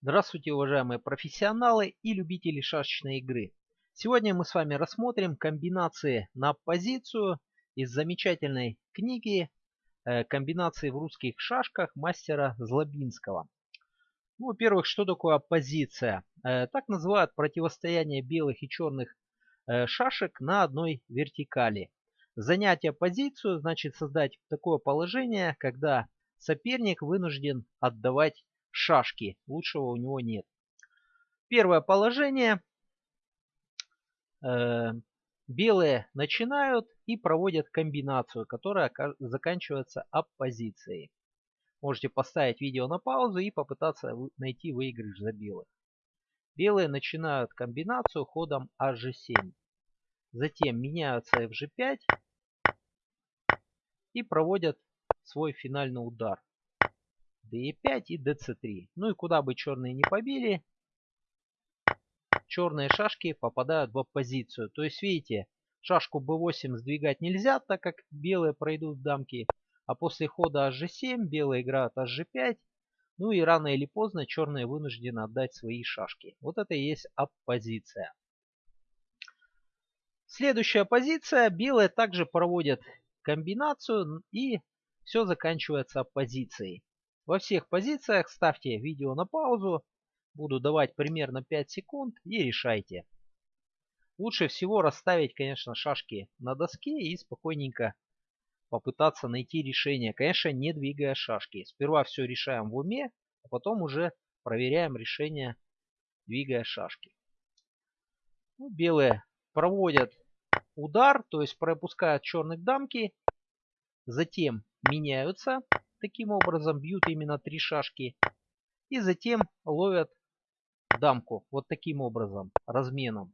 Здравствуйте, уважаемые профессионалы и любители шашечной игры. Сегодня мы с вами рассмотрим комбинации на позицию из замечательной книги э, «Комбинации в русских шашках» мастера Злобинского. Ну, во-первых, что такое оппозиция? Э, так называют противостояние белых и черных э, шашек на одной вертикали. Занятие позицию значит создать такое положение, когда соперник вынужден отдавать шашки. Лучшего у него нет. Первое положение. Э, белые начинают и проводят комбинацию, которая заканчивается оппозицией. Можете поставить видео на паузу и попытаться найти выигрыш за белых. Белые начинают комбинацию ходом hg7. Затем меняются fg5 и проводят свой финальный удар d5 и dc3. Ну и куда бы черные не побили, черные шашки попадают в оппозицию. То есть, видите, шашку b8 сдвигать нельзя, так как белые пройдут в дамки. А после хода hg7 белые играют hg5. Ну и рано или поздно черные вынуждены отдать свои шашки. Вот это и есть оппозиция. Следующая позиция. Белые также проводят комбинацию и все заканчивается оппозицией. Во всех позициях ставьте видео на паузу. Буду давать примерно 5 секунд и решайте. Лучше всего расставить, конечно, шашки на доске и спокойненько попытаться найти решение. Конечно, не двигая шашки. Сперва все решаем в уме, а потом уже проверяем решение, двигая шашки. Ну, белые проводят удар, то есть пропускают черных дамки. Затем меняются. Таким образом бьют именно три шашки. И затем ловят дамку. Вот таким образом, разменом.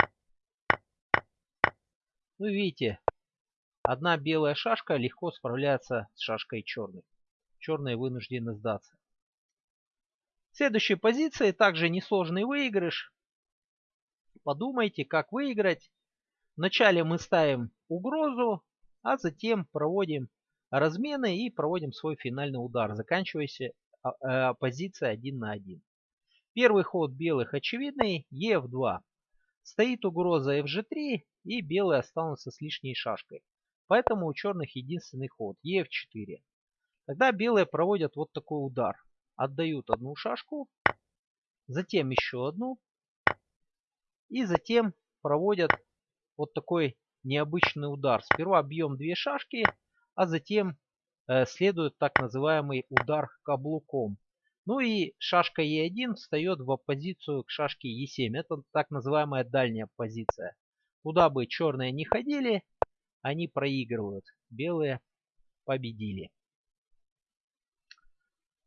Ну видите, одна белая шашка легко справляется с шашкой черной. Черные вынуждены сдаться. В следующей позиции также несложный выигрыш. Подумайте, как выиграть. Вначале мы ставим угрозу, а затем проводим размены и проводим свой финальный удар, заканчиваясь а, э, позиция 1 на 1. Первый ход белых очевидный, Ef2. Стоит угроза FG3 и белые останутся с лишней шашкой. Поэтому у черных единственный ход Ef4. Тогда белые проводят вот такой удар. Отдают одну шашку, затем еще одну. И затем проводят вот такой необычный удар. Сперва бьем две шашки, а затем э, следует так называемый удар каблуком. Ну и шашка Е1 встает в оппозицию к шашке Е7. Это так называемая дальняя позиция. Куда бы черные не ходили, они проигрывают. Белые победили.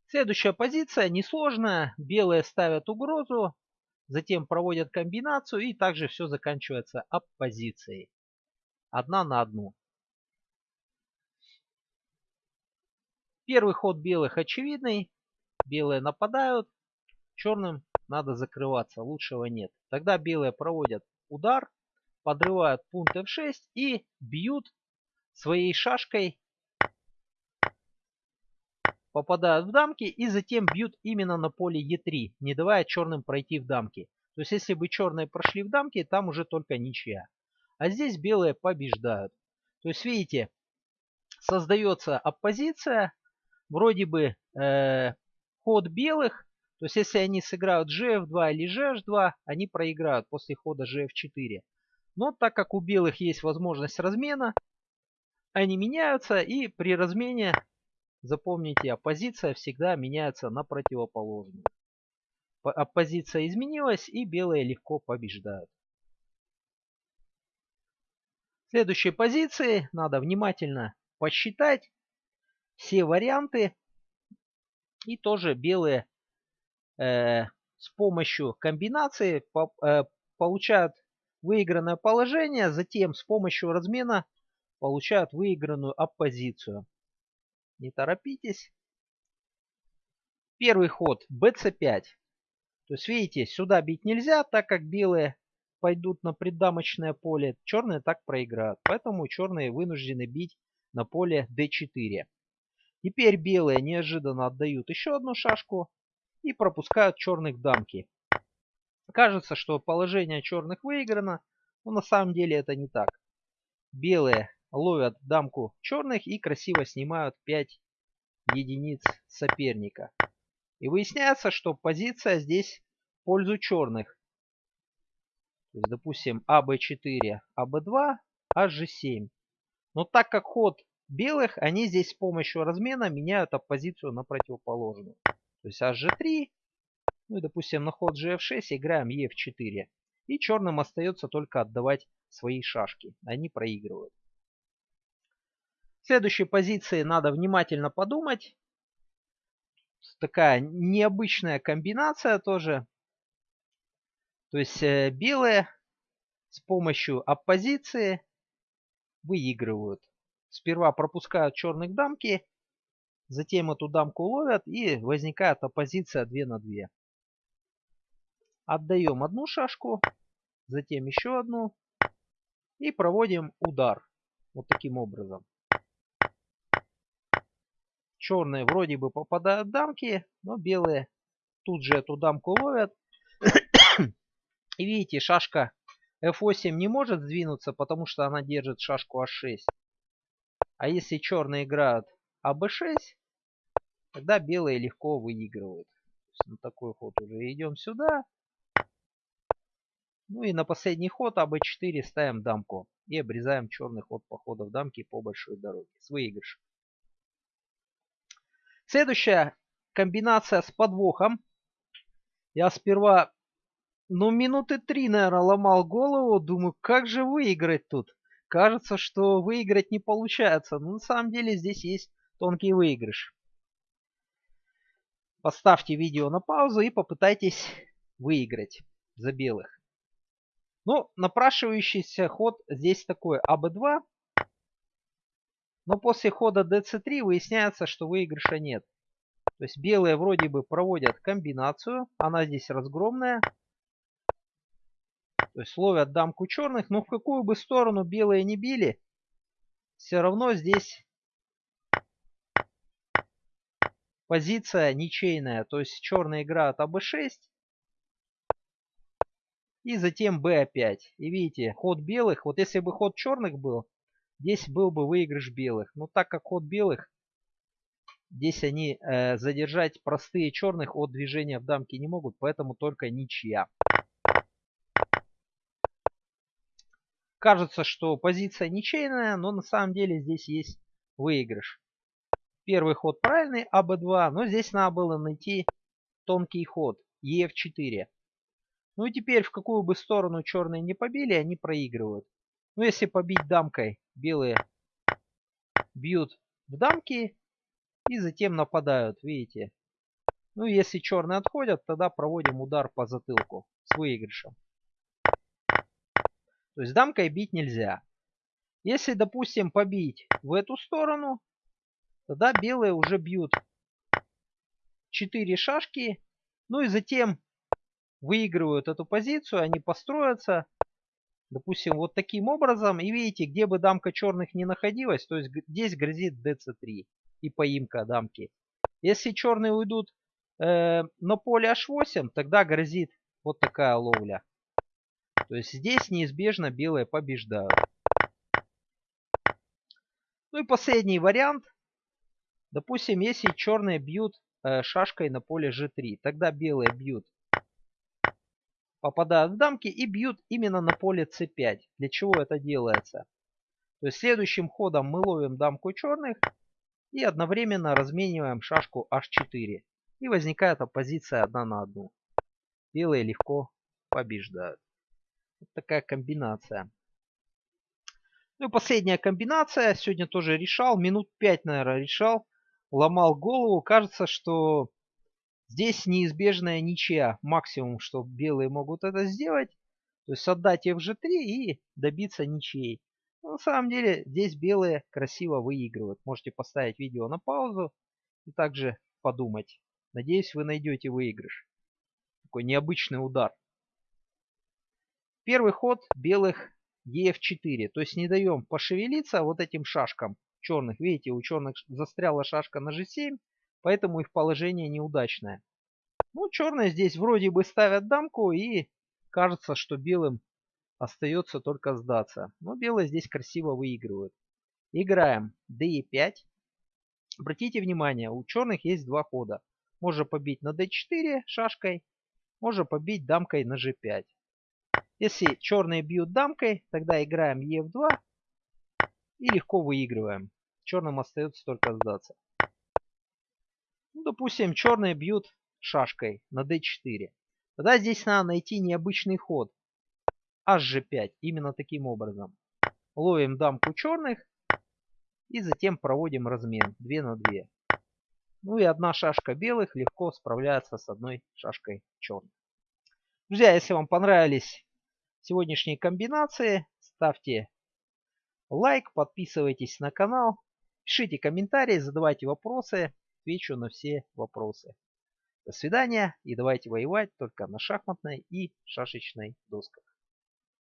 Следующая позиция несложная. Белые ставят угрозу, затем проводят комбинацию и также все заканчивается оппозицией. Одна на одну. Первый ход белых очевидный. Белые нападают. Черным надо закрываться. Лучшего нет. Тогда белые проводят удар. Подрывают пункт f6 и бьют своей шашкой. Попадают в дамки и затем бьют именно на поле e3, не давая черным пройти в дамки. То есть если бы черные прошли в дамки, там уже только ничья. А здесь белые побеждают. То есть видите, создается оппозиция, вроде бы э, ход белых, то есть если они сыграют gf2 или gh2, они проиграют после хода gf4. Но так как у белых есть возможность размена, они меняются и при размене, запомните, оппозиция всегда меняется на противоположную. Оппозиция изменилась и белые легко побеждают. В следующей позиции надо внимательно посчитать все варианты. И тоже белые э, с помощью комбинации по, э, получают выигранное положение, затем с помощью размена получают выигранную оппозицию. Не торопитесь. Первый ход bc5. То есть видите, сюда бить нельзя, так как белые пойдут на преддамочное поле, черные так проиграют. Поэтому черные вынуждены бить на поле d4. Теперь белые неожиданно отдают еще одну шашку. и пропускают черных дамки. Кажется, что положение черных выиграно, но на самом деле это не так. Белые ловят дамку черных и красиво снимают 5 единиц соперника. И выясняется, что позиция здесь в пользу черных. То есть, допустим, АБ4, АБ2, HG7. Но так как ход белых, они здесь с помощью размена меняют оппозицию на противоположную. То есть HG3, ну и, допустим, на ход GF6 играем EF4. И черным остается только отдавать свои шашки. Они проигрывают. В следующей позиции надо внимательно подумать. Такая необычная комбинация тоже. То есть э, белые с помощью оппозиции выигрывают. Сперва пропускают черных дамки, затем эту дамку ловят и возникает оппозиция 2 на 2. Отдаем одну шашку, затем еще одну и проводим удар. Вот таким образом. Черные вроде бы попадают дамки, но белые тут же эту дамку ловят. И видите, шашка f8 не может сдвинуться, потому что она держит шашку a6. А если черные играют аб6, тогда белые легко выигрывают. На такой ход уже идем сюда. Ну и на последний ход АБ4 ставим дамку. И обрезаем черный ход походов дамки по большой дороге. С выигрышем. Следующая комбинация с подвохом. Я сперва ну, минуты три, наверное, ломал голову. Думаю, как же выиграть тут? Кажется, что выиграть не получается. Но на самом деле здесь есть тонкий выигрыш. Поставьте видео на паузу и попытайтесь выиграть за белых. Ну, напрашивающийся ход здесь такой АБ2. Но после хода ДЦ3 выясняется, что выигрыша нет. То есть белые вроде бы проводят комбинацию. Она здесь разгромная. То есть ловят дамку черных, но в какую бы сторону белые не били, все равно здесь позиция ничейная. То есть черные играют АБ6 и затем b5. И видите, ход белых, вот если бы ход черных был, здесь был бы выигрыш белых. Но так как ход белых, здесь они э, задержать простые черных от движения в дамке не могут, поэтому только ничья. Кажется, что позиция ничейная, но на самом деле здесь есть выигрыш. Первый ход правильный, АБ2, но здесь надо было найти тонкий ход, ЕФ4. Ну и теперь в какую бы сторону черные не побили, они проигрывают. Ну если побить дамкой, белые бьют в дамки и затем нападают, видите. Ну если черные отходят, тогда проводим удар по затылку с выигрышем. То есть дамкой бить нельзя. Если, допустим, побить в эту сторону, тогда белые уже бьют 4 шашки. Ну и затем выигрывают эту позицию, они построятся, допустим, вот таким образом. И видите, где бы дамка черных не находилась, то есть здесь грозит dc3 и поимка дамки. Если черные уйдут э, на поле h8, тогда грозит вот такая ловля. То есть здесь неизбежно белые побеждают. Ну и последний вариант. Допустим, если черные бьют э, шашкой на поле g3, тогда белые бьют, попадают в дамки и бьют именно на поле c5. Для чего это делается? То есть следующим ходом мы ловим дамку черных и одновременно размениваем шашку h4. И возникает оппозиция одна на одну. Белые легко побеждают. Вот такая комбинация. Ну и последняя комбинация. Сегодня тоже решал. Минут 5, наверное, решал. Ломал голову. Кажется, что здесь неизбежная ничья. Максимум, что белые могут это сделать. То есть отдать FG3 и добиться ничьей. Но на самом деле здесь белые красиво выигрывают. Можете поставить видео на паузу и также подумать. Надеюсь, вы найдете выигрыш. Такой необычный удар. Первый ход белых ef4. То есть не даем пошевелиться вот этим шашкам черных. Видите, у черных застряла шашка на g7, поэтому их положение неудачное. Ну, черные здесь вроде бы ставят дамку и кажется, что белым остается только сдаться. Но белые здесь красиво выигрывают. Играем d5. Обратите внимание, у черных есть два хода. Можно побить на d4 шашкой, можно побить дамкой на g5. Если черные бьют дамкой, тогда играем e2 и легко выигрываем. Черным остается только сдаться. Ну, допустим, черные бьют шашкой на d4. Тогда здесь надо найти необычный ход. hg5. Именно таким образом. Ловим дамку черных и затем проводим размен 2 на 2. Ну и одна шашка белых легко справляется с одной шашкой черных. Друзья, если вам понравились сегодняшние комбинации, ставьте лайк, подписывайтесь на канал, пишите комментарии, задавайте вопросы, отвечу на все вопросы. До свидания и давайте воевать только на шахматной и шашечной досках.